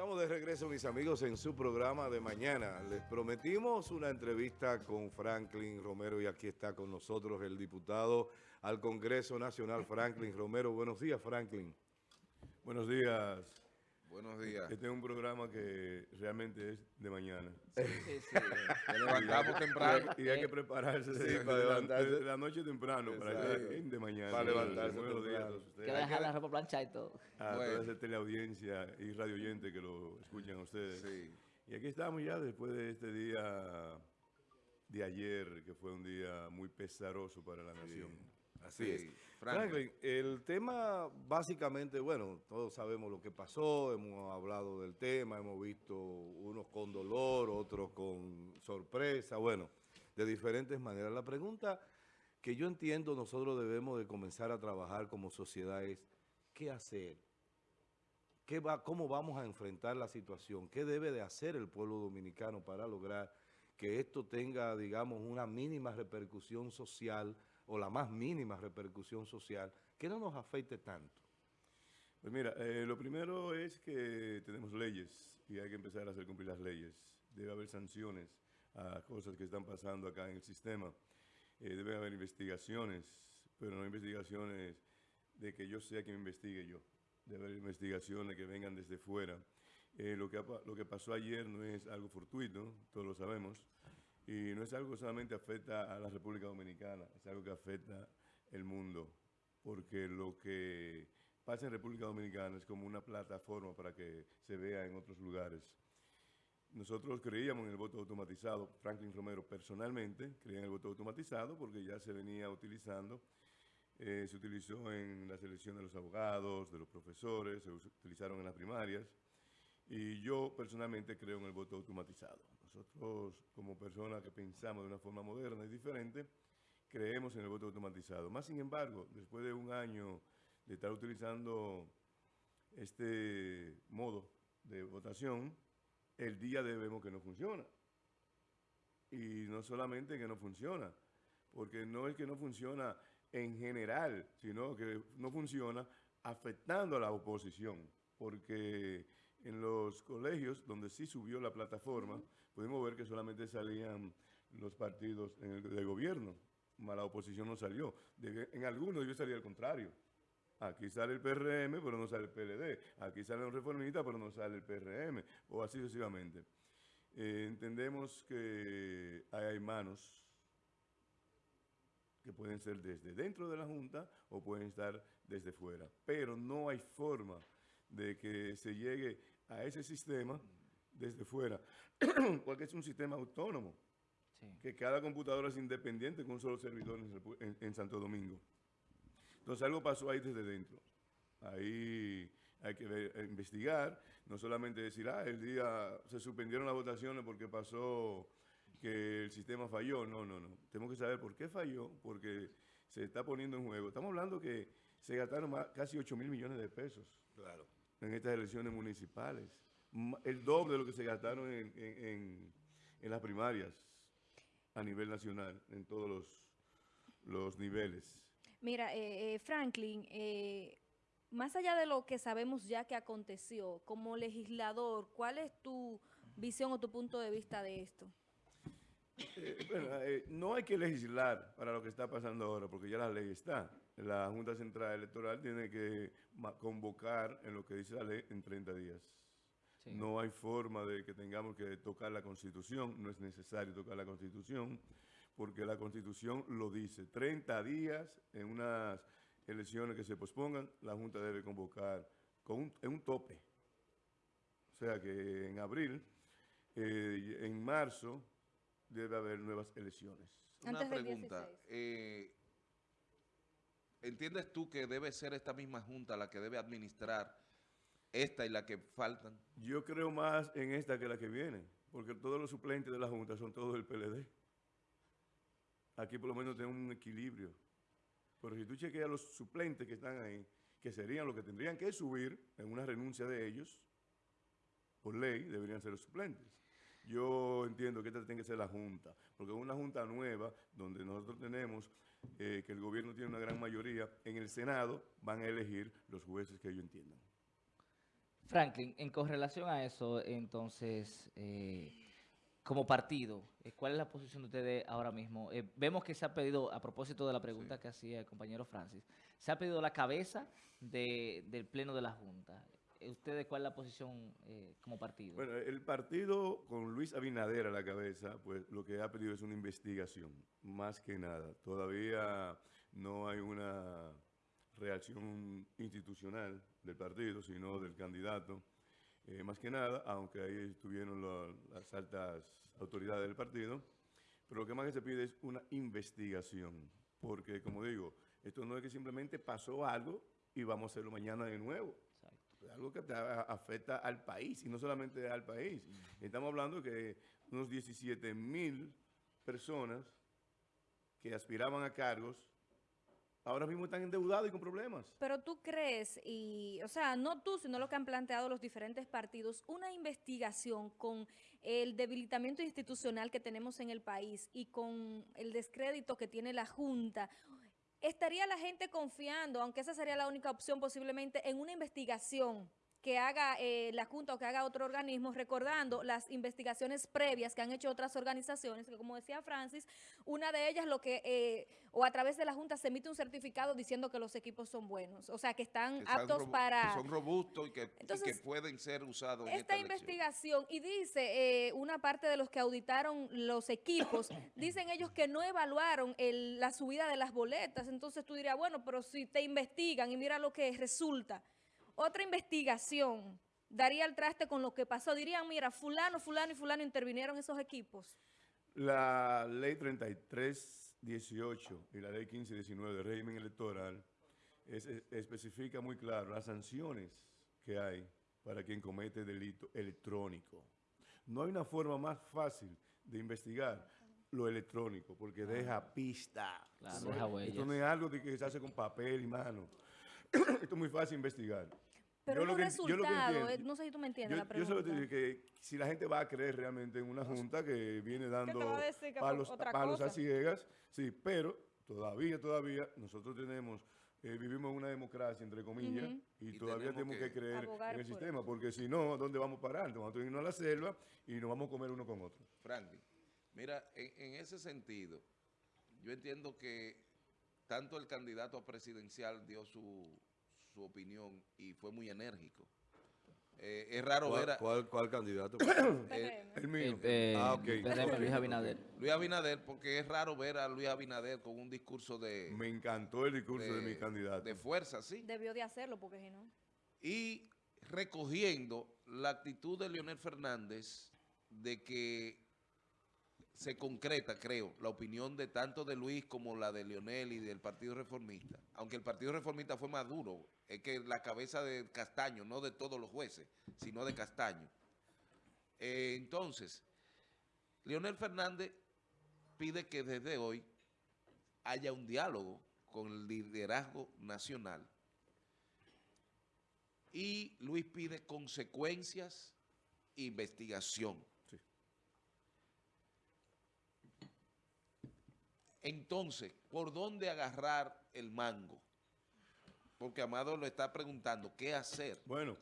Estamos de regreso, mis amigos, en su programa de mañana. Les prometimos una entrevista con Franklin Romero y aquí está con nosotros el diputado al Congreso Nacional, Franklin Romero. Buenos días, Franklin. Buenos días. Buenos días. Este es un programa que realmente es de mañana. Sí, sí. sí. levantamos temprano. Y hay que prepararse sí, para levantarse. de la noche temprano, para estar de mañana. Para levantarse. Buenos días a Que ustedes. dejar la ropa planchada y todo. A Bueno. toda esa teleaudiencia y radio oyente que lo escuchan a ustedes. Sí. Y aquí estamos ya después de este día de ayer, que fue un día muy pesaroso para la nación. Así Sí, es. Franklin. Franklin, el tema básicamente, bueno, todos sabemos lo que pasó, hemos hablado del tema, hemos visto unos con dolor, otros con sorpresa, bueno, de diferentes maneras. La pregunta que yo entiendo nosotros debemos de comenzar a trabajar como sociedad es, ¿qué hacer? ¿Qué va, ¿Cómo vamos a enfrentar la situación? ¿Qué debe de hacer el pueblo dominicano para lograr que esto tenga, digamos, una mínima repercusión social o la más mínima repercusión social, que no nos afecte tanto? Pues mira, eh, lo primero es que tenemos leyes y hay que empezar a hacer cumplir las leyes. Debe haber sanciones a cosas que están pasando acá en el sistema. Eh, debe haber investigaciones, pero no investigaciones de que yo sea quien investigue yo. Debe haber investigaciones que vengan desde fuera. Eh, lo, que, lo que pasó ayer no es algo fortuito, todos lo sabemos, y no es algo que solamente afecta a la República Dominicana, es algo que afecta el mundo, porque lo que pasa en República Dominicana es como una plataforma para que se vea en otros lugares. Nosotros creíamos en el voto automatizado, Franklin Romero personalmente creía en el voto automatizado porque ya se venía utilizando, eh, se utilizó en la selección de los abogados, de los profesores, se utilizaron en las primarias y yo personalmente creo en el voto automatizado. Nosotros como personas que pensamos de una forma moderna y diferente, creemos en el voto automatizado. Más sin embargo, después de un año de estar utilizando este modo de votación, el día de vemos que no funciona. Y no solamente que no funciona, porque no es que no funciona en general, sino que no funciona afectando a la oposición, porque en los colegios donde sí subió la plataforma, pudimos ver que solamente salían los partidos de gobierno, más la oposición no salió. Debe- en algunos debió salir al contrario. Aquí sale el PRM, pero no sale el PLD. Aquí salen los reformistas, pero no sale el PRM. O así sucesivamente. Eh, entendemos que hay manos que pueden ser desde dentro de la Junta o pueden estar desde fuera. Pero no hay forma de que se llegue a ese sistema desde fuera, porque es un sistema autónomo, Sí. que cada computadora es independiente con un solo servidor en, en- en Santo Domingo. Entonces algo pasó ahí desde dentro. Ahí hay que ver- eh, investigar, no solamente decir, ah, el día se suspendieron las votaciones porque pasó que el sistema falló. No, no, no. Tenemos que saber por qué falló, porque se está poniendo en juego. Estamos hablando que se gastaron más- casi 8 mil millones de pesos Claro. En estas elecciones municipales. El doble de lo que se gastaron en, en- en- en las primarias a nivel nacional, en todos los, los niveles. Mira, eh, eh, Franklin, eh, más allá de lo que sabemos ya que aconteció, como legislador, ¿cuál es tu visión o tu punto de vista de esto? Eh, bueno, eh, no hay que legislar para lo que está pasando ahora, porque ya la ley está. La Junta Central Electoral tiene que convocar en lo que dice la ley en 30 días. Sí. No hay forma de que tengamos que tocar la Constitución, no es necesario tocar la Constitución, porque la Constitución lo dice. 30 días en unas elecciones que se pospongan, la Junta debe convocar con un, en un tope. O sea que en abril, eh, en marzo, debe haber nuevas elecciones. Una Antes pregunta. 16. eh, ¿Entiendes tú que debe ser esta misma junta la que debe administrar esta y la que faltan? Yo creo más en esta que la que viene, porque todos los suplentes de la Junta son todos del PLD. Aquí por lo menos tenemos un equilibrio. Pero si tú chequeas los suplentes que están ahí, que serían los que tendrían que subir en una renuncia de ellos, por ley, deberían ser los suplentes. Yo entiendo que esta tiene que ser la Junta, porque es una Junta nueva, donde nosotros tenemos eh, que el gobierno tiene una gran mayoría, en el Senado van a elegir los jueces que ellos entiendan. Franklin, en correlación a eso, entonces, eh, como partido, eh, ¿cuál es la posición de ustedes ahora mismo? Eh, vemos que se ha pedido, a propósito de la pregunta que hacía el compañero Francis, se ha pedido la cabeza de- del Pleno de la Junta. ¿Ustedes cuál es la posición eh, como partido? Bueno, el partido con Luis Abinader a la cabeza, pues lo que ha pedido es una investigación, más que nada. Todavía no hay una reacción institucional del partido, sino del candidato. Eh, más que nada, aunque ahí estuvieron las altas autoridades del partido, pero lo que más se pide es una investigación, porque como digo, esto no es que simplemente pasó algo y vamos a hacerlo mañana de nuevo. Algo que afecta al país y no solamente al país. Estamos hablando que unos 17 mil personas que aspiraban a cargos ahora mismo están endeudados y con problemas. Pero tú crees, y, o sea, no tú, sino lo que han planteado los diferentes partidos, una investigación con el debilitamiento institucional que tenemos en el país y con el descrédito que tiene la Junta, ¿estaría la gente confiando, aunque esa sería la única opción posiblemente, en una investigación que haga eh, la Junta o que haga otro organismo, recordando las investigaciones previas que han hecho otras organizaciones, que como decía Francis, una de ellas lo que, eh, o a través de la Junta se emite un certificado diciendo que los equipos son buenos, o sea, que están que aptos para... que son robustos y que, y que Entonces, pueden ser usados en Esta elección. investigación, y dice eh, una parte de los que auditaron los equipos, dicen ellos que no evaluaron el- la subida de las boletas. Entonces tú dirías, bueno, pero si te investigan y mira lo que resulta. Otra investigación daría el traste con lo que pasó. Dirían, mira, fulano, fulano y fulano intervinieron esos equipos. La ley 3318 y la ley 1519 de régimen electoral es- es- especifica muy claro las sanciones que hay para quien comete delito electrónico. No hay una forma más fácil de investigar lo electrónico porque deja pista. Claro, Esto deja no es- huellas. Esto no es algo de que se hace con papel y mano. Esto es muy fácil investigar. Pero Yo lo los que enti- yo lo que resultados, entiendo- no sé si tú me entiendes Yo, la yo solo pregunta. te digo que si la gente va a creer realmente en una junta que viene dando que palos, palos a ciegas, sí, pero todavía, todavía nosotros tenemos, eh, vivimos en una democracia, entre comillas, y, Y todavía tenemos que, que creer en el por sistema, porque si no, ¿dónde vamos a parar? Vamos a irnos a la selva y nos vamos a comer uno con otro. Franklin, mira, en, en ese sentido, yo entiendo que tanto el candidato presidencial dio su, su opinión y fue muy enérgico. Eh, es raro ver ¿Cuál, a cuál- cuál candidato? PRM. El mío. Eh, Ah, ok. PRM, Luis Abinader. Luis Abinader, porque es raro ver a Luis Abinader con un discurso de, Me encantó el discurso de, mi candidato. de fuerza, ¿sí? Debió de hacerlo, porque si no... y recogiendo la actitud de Leonel Fernández de que se concreta, creo, la opinión de tanto de Luis como la de Leonel y del Partido Reformista. Aunque el Partido Reformista fue más duro, es que la cabeza de Castaño, no de todos los jueces, sino de Castaño. Eh, entonces, Leonel Fernández pide que desde hoy haya un diálogo con el liderazgo nacional y Luis pide consecuencias investigación. Sí. Entonces, ¿por dónde agarrar el mango? Porque Amado lo está preguntando, ¿qué hacer? Bueno,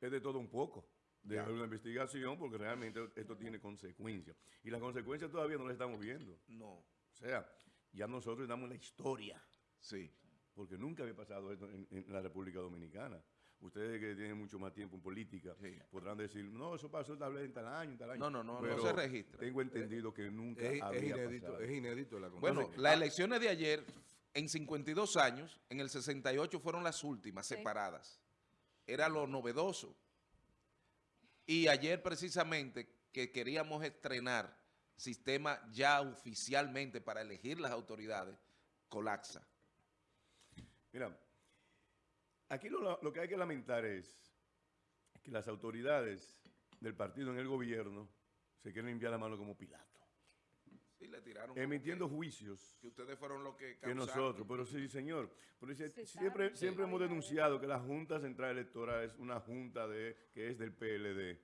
es de todo un poco. De una investigación, porque realmente esto tiene consecuencias. Y las consecuencias todavía no las estamos viendo. No, O sea, ya nosotros damos la historia, sí. porque nunca había pasado esto en, en la República Dominicana. Ustedes que tienen mucho más tiempo en política Sí. podrán decir, no, eso pasó tal vez en tal año, en tal año. No, no, no, no se registra. Tengo entendido que nunca Es, es había inédito, pasado. es inédito la Bueno, las elecciones de ayer, en 52 años, en el 68 fueron las últimas Sí. separadas. Era lo novedoso. Y ayer precisamente que queríamos estrenar sistema ya oficialmente para elegir las autoridades, colapsa. Mira, aquí lo, lo que hay que lamentar es que las autoridades del partido en el gobierno se quieren limpiar la mano como Pilato, Sí, le tiraron como emitiendo que, juicios que ustedes fueron los que que causaron. nosotros, pero sí, señor. Pero dice, Sí, siempre siempre Sí. hemos denunciado que la Junta Central Electoral es una junta de que es del PLD.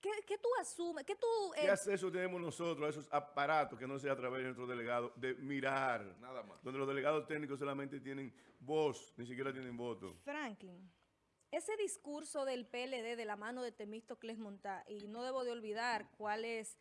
¿Qué, qué tú asumes? ¿Qué tú... ¿Qué eh, acceso tenemos nosotros a esos aparatos que no sea a través de nuestros delegados de mirar? Nada más. Donde los delegados técnicos solamente tienen voz, ni siquiera tienen voto. Franklin, ese discurso del PLD de la mano de Temístocles Montá, y no debo de olvidar cuál es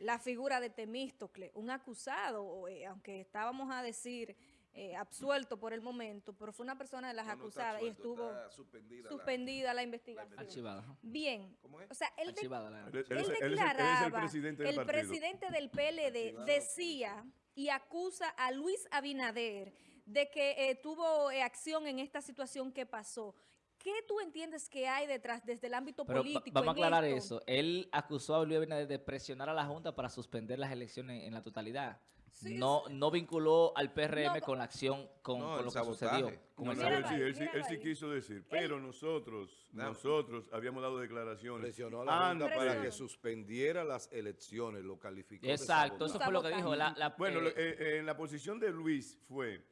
la figura de Temístocles, un acusado, eh, aunque estábamos a decir eh, absuelto por el momento, pero fue una persona de las No, no está acusadas y estuvo está suspendida. la- suspendida la investigación. Archivada. Bien, ¿Cómo es? o sea, él, de- Archivada la- Él, él él es, él es el- declaraba, presidente del el presidente del PLD decía y acusa a Luis Abinader de que eh, tuvo eh, acción en esta situación que pasó. ¿Qué tú entiendes que hay detrás desde el ámbito Pero político? vamos a aclarar esto? eso. Él acusó a Luis Abinader de presionar a la Junta para suspender las elecciones en la totalidad. Sí, no, no vinculó al PRM No, con la acción, con, No, con el lo que sucedió. con No, el no, Él sí, él sí- él quiso decir, pero nosotros, No. nosotros habíamos dado declaraciones. Presionó a la Junta antes. para que suspendiera las elecciones, lo calificó de Exacto, eso fue lo que dijo. La, la- Bueno, eh, eh, eh, en la posición de Luis fue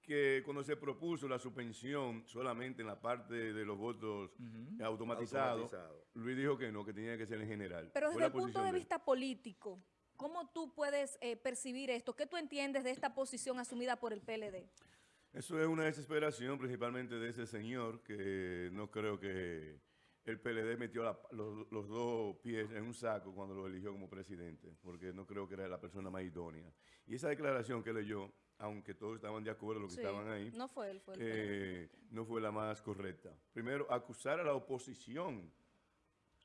que cuando se propuso la suspensión solamente en la parte de los votos automatizados, Automatizado. Luis dijo que no, que tenía que ser en general. Pero Fue desde el punto de vista político, ¿cómo tú puedes eh, percibir esto? ¿Qué tú entiendes de esta posición asumida por el PLD? Eso es una desesperación principalmente de ese señor que no creo que el PLD metió la- los, los dos pies en un saco cuando lo eligió como presidente, porque no creo que era la persona más idónea. Y esa declaración que leyó, aunque todos estaban de acuerdo los que Sí, estaban ahí, No fue él, fue el PLD. eh, no fue la más correcta. Primero, acusar a la oposición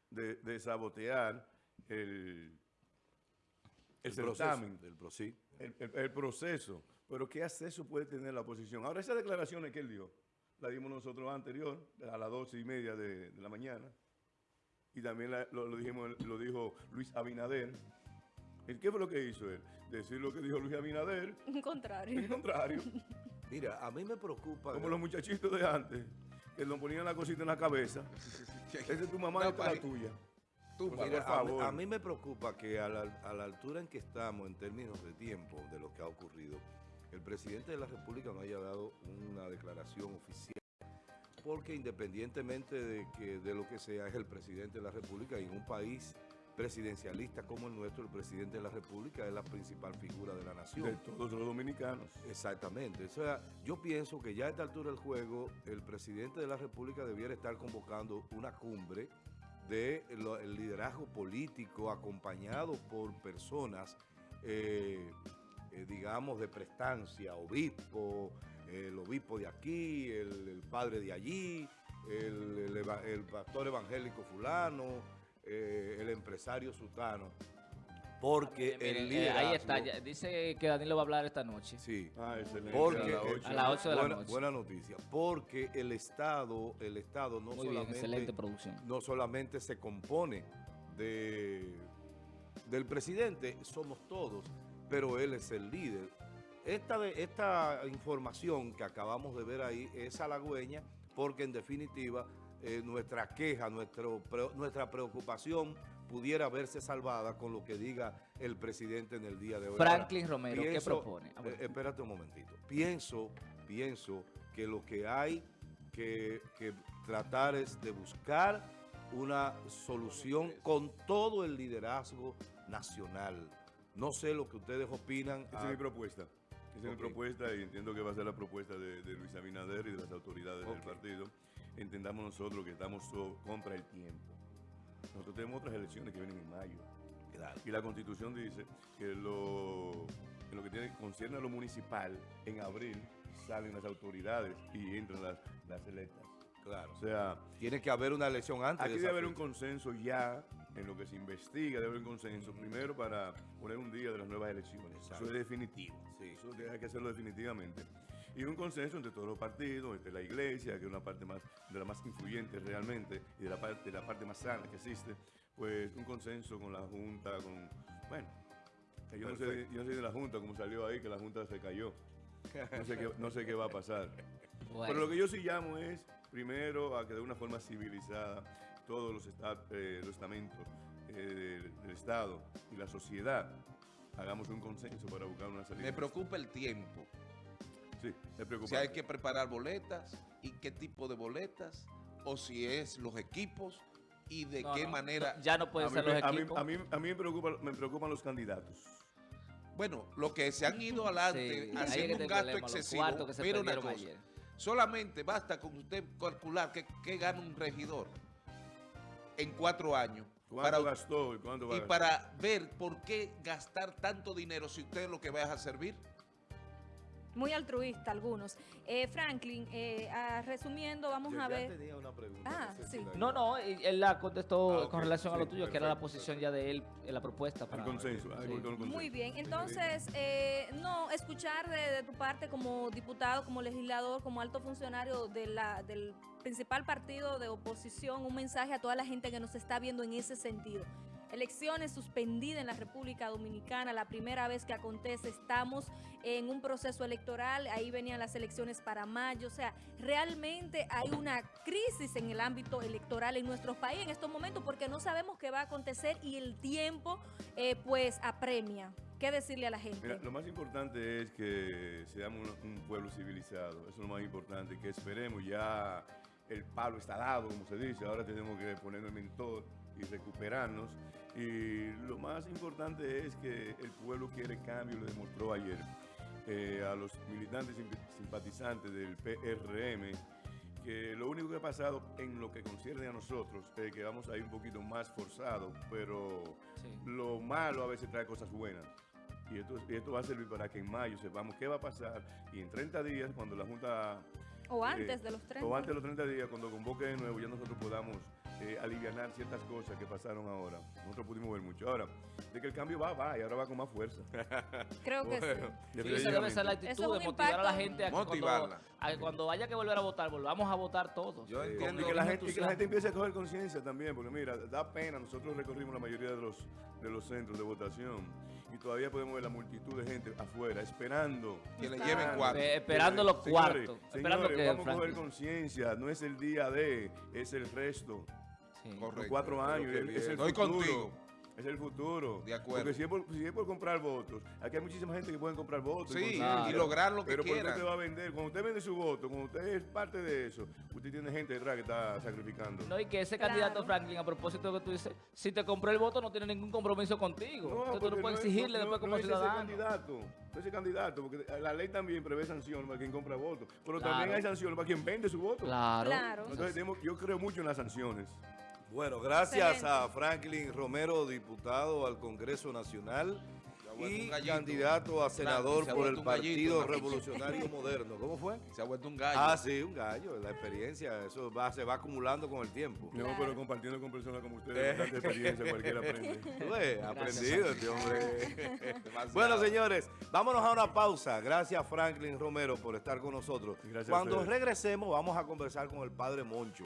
de, de sabotear el, el, El proceso pro- sí. el, el- el proceso. Pero ¿qué acceso puede tener la oposición? Ahora, esas declaraciones que él dio, la dimos nosotros anterior, a las doce y media de, de la mañana, y también la- lo, lo dijimos, lo dijo Luis Abinader. ¿El ¿Qué fue lo que hizo él? Decir lo que dijo Luis Abinader, Un en contrario. contrario. Mira, a mí me preocupa... Como los muchachitos de antes, que nos ponían la cosita en la cabeza. Esa es tu mamá No, y esta la tuya. Tú, Por Mira, por a, mí- favor. a mí me preocupa que a la, a la altura en que estamos en términos de tiempo de lo que ha ocurrido, el presidente de la República no haya dado una declaración oficial, porque independientemente de, que, de lo que sea, es el presidente de la República y en un país presidencialista como el nuestro, el presidente de la República es la principal figura de la nación. de todos los dominicanos. Exactamente. O sea, yo pienso que ya a esta altura del juego, el presidente de la República debiera estar convocando una cumbre del liderazgo político acompañado por personas, eh, eh, digamos, de prestancia, obispo, el obispo de aquí, el, padre de allí, el, pastor evangélico fulano, eh, el empresario sultano. Porque miren, el eh, liderazgo... ahí está. ya- dice que Danilo va a hablar esta noche. Sí. Ah, excelente. Porque A las el- ocho. A las ocho de la buena, noche. buena noticia, porque el Estado, el Estado no Muy bien, solamente excelente producción. no solamente se compone de del presidente, somos todos, pero él es el líder. Esta, de- esta información que acabamos de ver ahí es halagüeña porque en definitiva eh, nuestra queja, nuestro, pre- nuestra preocupación pudiera verse salvada con lo que diga el presidente en el día de hoy. Franklin Ahora, Romero, ¿qué propone? Ah, eh, espérate un momentito. Pienso, pienso que lo que hay que, que tratar es de buscar una solución con todo el liderazgo nacional. No sé lo que ustedes opinan. Esa es ah, mi propuesta. Esa es mi propuesta y entiendo que va a ser la propuesta de, de Luis Abinader y de las autoridades del partido. Entendamos nosotros que estamos so- contra el tiempo. Nosotros tenemos otras elecciones que vienen en mayo. claro. Y la constitución dice que lo, en lo que tiene, concierne a lo municipal, en abril salen las autoridades y entran las, las electas. Claro. O sea, Tiene que haber una elección antes. Aquí de debe haber un consenso ya en lo que se investiga, debe haber un consenso primero para poner un día de las nuevas elecciones. Exacto. Eso es definitivo. Sí. Eso hay que hacerlo definitivamente. Y un consenso entre todos los partidos, entre la iglesia, que es una parte más de la más influyente realmente, y de la parte, de la parte más sana que existe, pues un consenso con la Junta, con... Bueno, yo no, sé, yo no sé de la Junta, como salió ahí, que la Junta se cayó. No sé qué, no sé qué va a pasar. Bueno. Pero lo que yo sí llamo es, primero, a que de una forma civilizada todos los, esta- eh, los estamentos eh, del, del Estado y la sociedad hagamos un consenso para buscar una salida. Me preocupa el tiempo. Sí, es preocupante. Si hay que preparar boletas y qué tipo de boletas, o si es los equipos y de No, qué no, manera. ya no pueden a mí, ser los a mí- equipos. a mí- a mí me, preocupa, me preocupan los candidatos. Bueno, los que se han ido adelante Sí, es haciendo un gasto problema, excesivo. Mira una cosa. ayer. Solamente basta con usted calcular que, que gana un regidor en cuatro años. ¿Cuánto para- gastó y cuánto va a y para ver por qué gastar tanto dinero si usted lo que va es a servir. Muy altruista algunos. Eh, Franklin, eh, ah, resumiendo, vamos Yo a ya ver. tenía una pregunta. Ah, no sé sí. si la- No, no, y él la contestó Ah, ok, con relación a lo sí, tuyo, que era la perfecto, posición ya de él, en la propuesta. El Para, consenso. ah, Sí. con- con consenso. Muy bien, entonces, eh, no, escuchar de, de tu parte como diputado, como legislador, como alto funcionario de la, del principal partido de oposición, un mensaje a toda la gente que nos está viendo en ese sentido. Elecciones suspendidas en la República Dominicana, la primera vez que acontece, estamos en un proceso electoral, ahí venían las elecciones para mayo, o sea, realmente hay una crisis en el ámbito electoral en nuestro país en estos momentos porque no sabemos qué va a acontecer y el tiempo eh, pues apremia. ¿Qué decirle a la gente? Mira, lo más importante es que seamos un, pueblo civilizado. Eso es lo más importante. Que esperemos ya el palo está dado, como se dice. Ahora tenemos que ponernos en todo y recuperarnos. Y lo más importante es que el pueblo quiere cambio, lo demostró ayer. Eh, a los militantes simp- simpatizantes del PRM, que lo único que ha pasado en lo que concierne a nosotros es que vamos a ir un poquito más forzados, pero Sí. lo malo a veces trae cosas buenas. Y esto, y esto va a servir para que en mayo sepamos qué va a pasar y en 30 días, cuando la Junta... o eh, antes de los 30. O antes de los 30 días, cuando convoque de nuevo, ya nosotros podamos eh, alivianar ciertas cosas que pasaron ahora. Nosotros pudimos ver mucho. Ahora, de que el cambio va, va, y ahora va con más fuerza. Creo que Bueno, sí. Sí, esa debe ser la actitud de motivar a la gente a que Motivarla. cuando, a que cuando haya que volver a votar, volvamos a votar todos. Yo entiendo Y que, la gente, y que la gente entusiasmo. empiece a coger conciencia también, porque mira, da pena, nosotros recorrimos la mayoría de los, de los centros de votación y todavía podemos ver la multitud de gente afuera esperando. Que le lleven cuatro. Eh, esperando los Señores, cuartos. esperando señores, que vamos a coger conciencia, no es el día de, es el resto. Correcto. Cuatro Pero años, es, el Estoy futuro. contigo. Es el futuro. De acuerdo. Porque si es, por, si es por comprar votos, aquí hay muchísima gente que puede comprar votos. y Sí, conciencia. y lograr lo que Pero ¿por qué quieran. usted va a vender? Cuando usted vende su voto, cuando usted es parte de eso, usted tiene gente detrás que está sacrificando. No, y que ese Claro. candidato Franklin, a propósito de lo que tú dices, si te compró el voto no tiene ningún compromiso contigo. Entonces tú no puedes es- exigirle no- después no como es ciudadano. Ese candidato, no ese candidato, porque la ley también prevé sanciones para quien compra votos, pero Claro. también hay sanciones para quien vende su voto. Claro. Claro. Entonces tenemos- yo creo mucho en las sanciones. Bueno, gracias Excelente. a Franklin Romero, diputado al Congreso Nacional ha vuelto y gallito. candidato a senador se por el gallito, Partido ¿no? Revolucionario Moderno. ¿Cómo fue? Se ha vuelto un gallo. Ah, sí, un gallo. La experiencia, eso va, se va acumulando con el tiempo. No, Claro. pero compartiendo con personas como ustedes, tanta experiencia, cualquiera aprende. Aprendido este hombre. Bueno, señores, vámonos a una pausa. Gracias, Franklin Romero, por estar con nosotros. Gracias Cuando regresemos, vamos a conversar con el padre Moncho.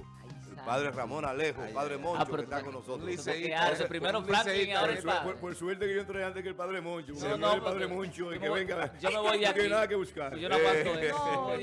El santo. padre Ramón Alejo, Ay, padre. Moncho, Ah, que está con nosotros. liceísta. Primero Franklin ahora el su- por- padre. por suerte que yo entré antes que el padre Moncho. No, no, el padre Moncho y yo que me voy- venga. yo me voy de no tiene aquí. nada que buscar. Yo no aguanto eso.